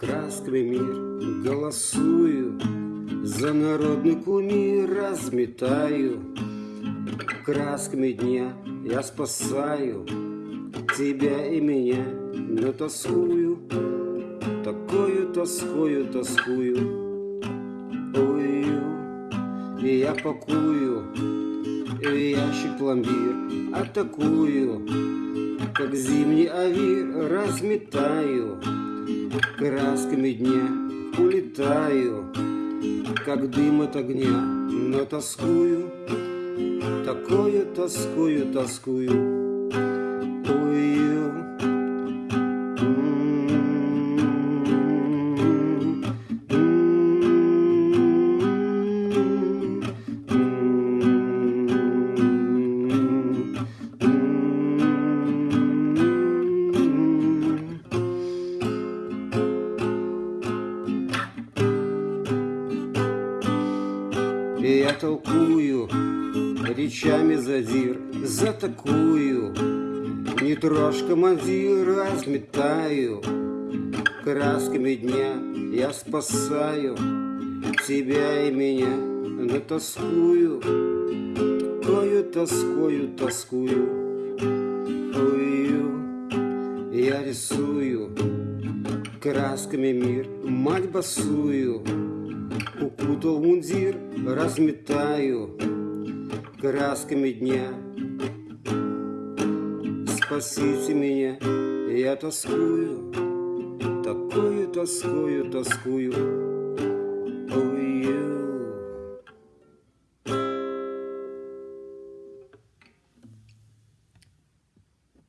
красками мир Голосую за народный кумир Разметаю. Красками дня Я спасаю тебя и меня Но тоскую, такую тоскую, тоскую. Ой, и я пакую ящик пломбир Атакую, как зимний авир Разметаю красками дня улетаю, как дым от огня, но тоскую, такое тоскую, тоскую. И я толкую речами задир за такую. Не трожь, командир, разметаю Красками дня я спасаю Тебя и меня, но тоскую. Такою тоскою тоскую Ой, я рисую. Красками мир, мать басую Укутал мундир, разметаю красками дня. Спасите меня, я тоскую, такую тоскую, тоскую.